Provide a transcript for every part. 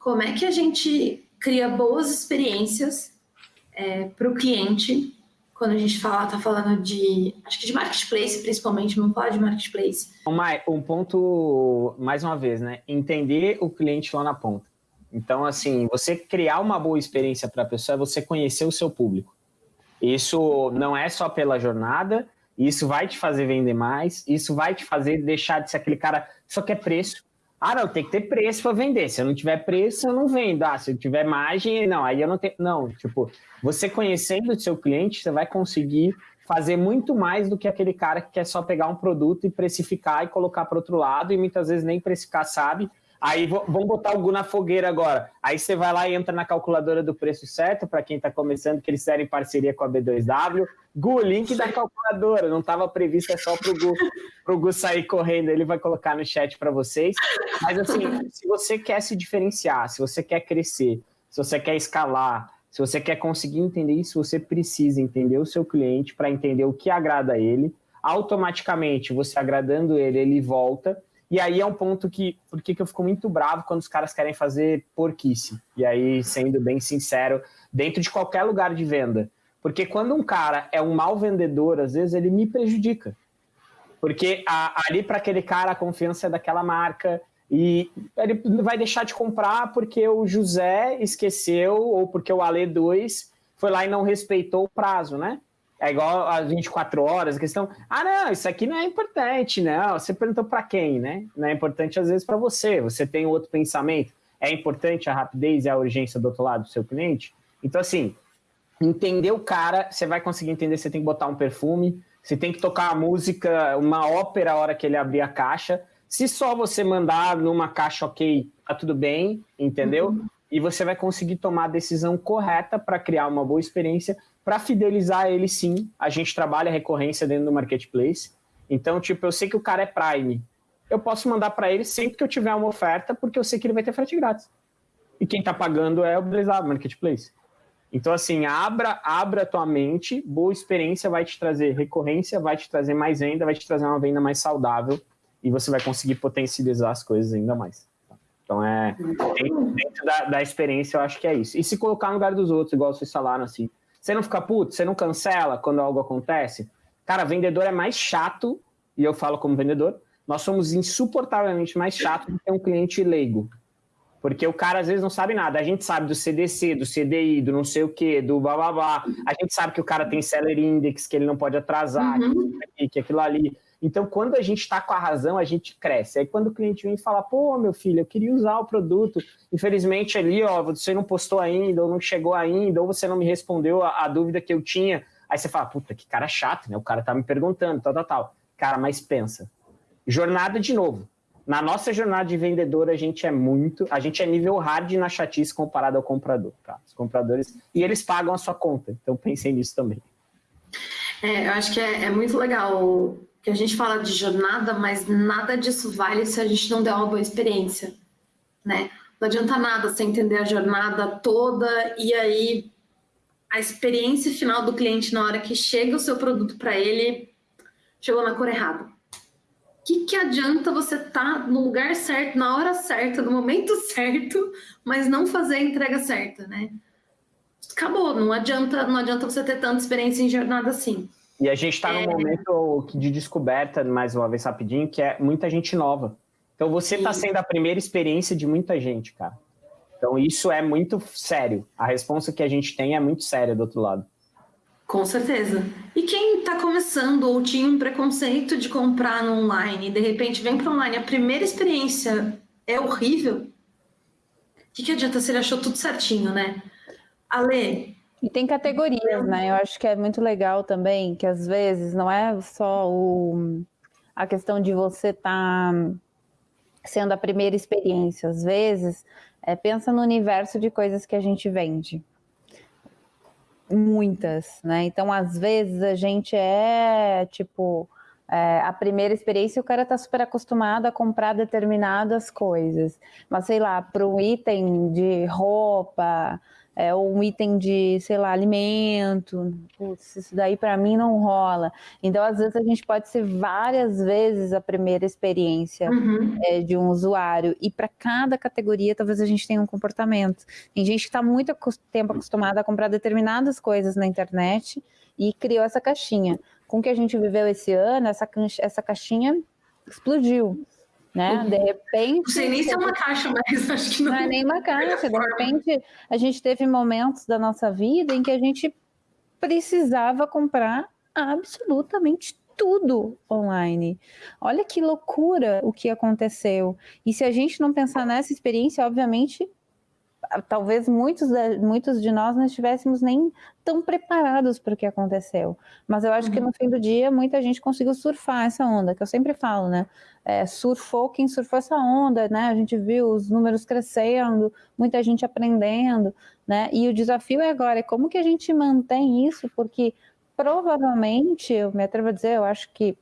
como é que a gente cria boas experiências é, para o cliente quando a gente fala, tá falando de, acho que de marketplace principalmente, vamos falar de marketplace. Um ponto, mais uma vez, né? Entender o cliente lá na ponta. Então, assim, você criar uma boa experiência para a pessoa é você conhecer o seu público. Isso não é só pela jornada, isso vai te fazer vender mais, isso vai te fazer deixar de ser aquele cara que só quer preço. Ah, não, tem que ter preço para vender. Se eu não tiver preço, eu não vendo. Ah, se eu tiver margem, não, aí eu não tenho. Não, tipo, você conhecendo o seu cliente, você vai conseguir fazer muito mais do que aquele cara que quer só pegar um produto e precificar e colocar para outro lado, e muitas vezes nem precificar sabe, Aí vamos botar o Gu na fogueira agora. Aí você vai lá e entra na calculadora do preço certo, para quem está começando, que eles fizeram em parceria com a B2W. Gu, link da calculadora, não estava previsto, é só para o Gu, pro Gu sair correndo, ele vai colocar no chat para vocês. Mas assim, se você quer se diferenciar, se você quer crescer, se você quer escalar, se você quer conseguir entender isso, você precisa entender o seu cliente para entender o que agrada a ele. Automaticamente, você agradando ele, ele volta e aí é um ponto que, por que eu fico muito bravo quando os caras querem fazer porquice. E aí, sendo bem sincero, dentro de qualquer lugar de venda. Porque quando um cara é um mau vendedor, às vezes ele me prejudica. Porque a, ali para aquele cara a confiança é daquela marca e ele vai deixar de comprar porque o José esqueceu ou porque o Ale 2 foi lá e não respeitou o prazo, né? É igual às 24 horas, a questão, ah, não, isso aqui não é importante, não. Você perguntou para quem, né? Não é importante às vezes para você, você tem outro pensamento. É importante a rapidez e a urgência do outro lado do seu cliente? Então, assim, entender o cara, você vai conseguir entender, você tem que botar um perfume, você tem que tocar a música, uma ópera a hora que ele abrir a caixa. Se só você mandar numa caixa ok, tá tudo bem, entendeu? Uhum. E você vai conseguir tomar a decisão correta para criar uma boa experiência para fidelizar ele, sim, a gente trabalha recorrência dentro do marketplace. Então, tipo, eu sei que o cara é Prime. Eu posso mandar para ele sempre que eu tiver uma oferta, porque eu sei que ele vai ter frete grátis. E quem está pagando é o Blazar Marketplace. Então, assim, abra, abra a tua mente, boa experiência vai te trazer recorrência, vai te trazer mais venda, vai te trazer uma venda mais saudável e você vai conseguir potencializar as coisas ainda mais. Então, é dentro da, da experiência, eu acho que é isso. E se colocar no lugar dos outros, igual vocês falaram, assim, você não fica puto? Você não cancela quando algo acontece? Cara, vendedor é mais chato, e eu falo como vendedor, nós somos insuportavelmente mais chato do que um cliente leigo. Porque o cara às vezes não sabe nada. A gente sabe do CDC, do CDI, do não sei o quê, do blá blá blá. A gente sabe que o cara tem seller index, que ele não pode atrasar, uhum. que aquilo ali. Então, quando a gente está com a razão, a gente cresce. Aí, quando o cliente vem e fala, pô, meu filho, eu queria usar o produto, infelizmente ali, ó, você não postou ainda, ou não chegou ainda, ou você não me respondeu a, a dúvida que eu tinha. Aí você fala, puta, que cara chato, né? O cara tá me perguntando, tal, tal, tal. Cara, mas pensa. Jornada de novo. Na nossa jornada de vendedor, a gente é muito, a gente é nível hard na chatice comparado ao comprador, tá? Os compradores, e eles pagam a sua conta, então pensem nisso também. É, eu acho que é, é muito legal que a gente fala de jornada, mas nada disso vale se a gente não der uma boa experiência, né? Não adianta nada você entender a jornada toda e aí a experiência final do cliente na hora que chega o seu produto para ele chegou na cor errada. O que, que adianta você estar tá no lugar certo, na hora certa, no momento certo, mas não fazer a entrega certa, né? Acabou, não adianta, não adianta você ter tanta experiência em jornada assim. E a gente está é... num momento de descoberta, mais uma vez rapidinho, que é muita gente nova. Então você está sendo a primeira experiência de muita gente, cara. Então isso é muito sério. A resposta que a gente tem é muito séria do outro lado. Com certeza. E quem está começando ou tinha um preconceito de comprar no online e de repente vem para online, a primeira experiência é horrível, o que, que adianta se ele achou tudo certinho, né? Ale, e tem categorias, né? Eu acho que é muito legal também, que às vezes não é só o, a questão de você estar tá sendo a primeira experiência. Às vezes, é, pensa no universo de coisas que a gente vende. Muitas, né? Então, às vezes, a gente é, tipo, é, a primeira experiência o cara tá super acostumado a comprar determinadas coisas. Mas, sei lá, para um item de roupa é, um item de, sei lá, alimento, Putz, isso daí para mim não rola. Então, às vezes, a gente pode ser várias vezes a primeira experiência uhum. é, de um usuário, e para cada categoria, talvez a gente tenha um comportamento. Tem gente que está muito tempo acostumada a comprar determinadas coisas na internet e criou essa caixinha. Com o que a gente viveu esse ano, essa, essa caixinha explodiu né? De repente. Não sei nem se é uma caixa, mas acho que não. Não é nem uma caixa. De repente, a gente teve momentos da nossa vida em que a gente precisava comprar absolutamente tudo online. Olha que loucura o que aconteceu. E se a gente não pensar nessa experiência, obviamente talvez muitos de, muitos de nós não estivéssemos nem tão preparados para o que aconteceu. Mas eu acho uhum. que no fim do dia muita gente conseguiu surfar essa onda, que eu sempre falo, né? É, surfou quem surfou essa onda, né? A gente viu os números crescendo, muita gente aprendendo, né? E o desafio é agora, é como que a gente mantém isso, porque provavelmente, eu me atrevo a dizer, eu acho que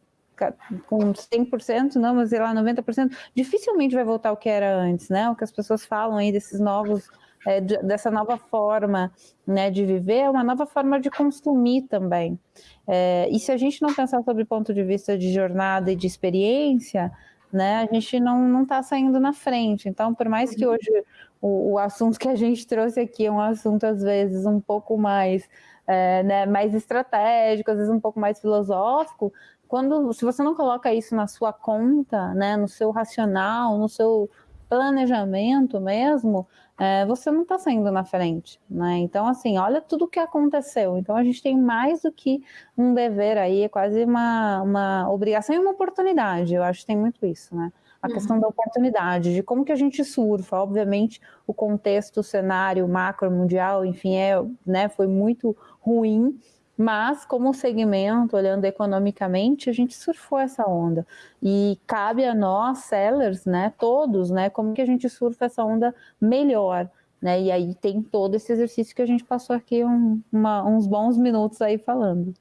com 100%, não, mas sei lá, 90%, dificilmente vai voltar ao que era antes, né? O que as pessoas falam aí desses novos, é, de, dessa nova forma né, de viver, é uma nova forma de consumir também. É, e se a gente não pensar sobre o ponto de vista de jornada e de experiência, né, a gente não está saindo na frente. Então, por mais que uhum. hoje o, o assunto que a gente trouxe aqui é um assunto, às vezes, um pouco mais é, né, mais estratégico, às vezes um pouco mais filosófico, quando se você não coloca isso na sua conta, né, no seu racional, no seu planejamento mesmo, é, você não está saindo na frente, né? Então, assim, olha tudo o que aconteceu. Então, a gente tem mais do que um dever aí, é quase uma, uma obrigação e uma oportunidade. Eu acho que tem muito isso, né? A uhum. questão da oportunidade, de como que a gente surfa. Obviamente, o contexto, o cenário macro mundial, enfim, é, né, foi muito ruim, mas, como segmento, olhando economicamente, a gente surfou essa onda. E cabe a nós, sellers, né, todos, né, como que a gente surfa essa onda melhor. Né? E aí tem todo esse exercício que a gente passou aqui um, uma, uns bons minutos aí falando.